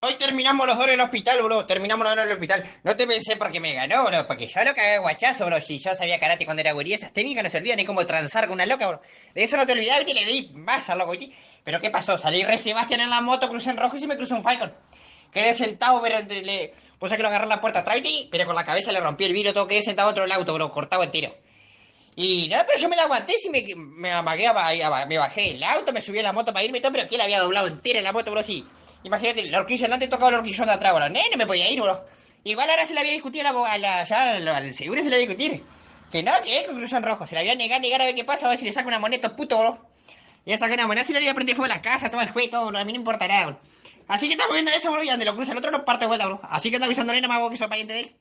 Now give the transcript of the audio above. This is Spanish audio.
Hoy terminamos los dos en el hospital, bro. Terminamos los dos en el hospital. No te pensé porque me ganó, bro. Porque yo lo cagué guachazo, bro. Si yo sabía karate cuando era gurí, esas técnicas no se olvidan ni cómo transar con una loca, bro. De eso no te olvidabas y le di más al loco. Pero ¿qué pasó? Salí re Sebastián en la moto, crucé en rojo y se me cruzó un Falcon. Quedé sentado, pero le puse que lo agarré la puerta atrás, pero con la cabeza le rompí el vidrio, todo quedé sentado dentro del auto, bro. Cortado el tiro. Y no, pero yo me la aguanté, si me, me amagué, me bajé el auto, me subí a la moto para irme todo, pero que la había doblado entera en la moto, bro, sí. Imagínate, la horquilla delante tocaba la horquillón de atrás, bro. no me podía ir, bro. Igual ahora se la había discutido a la, ya, al seguro se la había discutir. Que no, que es conclusión rojo. Se la había negar, negar a ver qué pasa, a ver si le saca una moneda, puto, bro. Ya saca una moneda, si le aprendido a jugar la casa, todo el juego, todo, bro. A mí no importa nada, bro. Así que estamos viendo eso, bro, y donde lo cruza el otro no parte de vuelta, bro. Así que está avisando nada más, vos que soy pariente de él.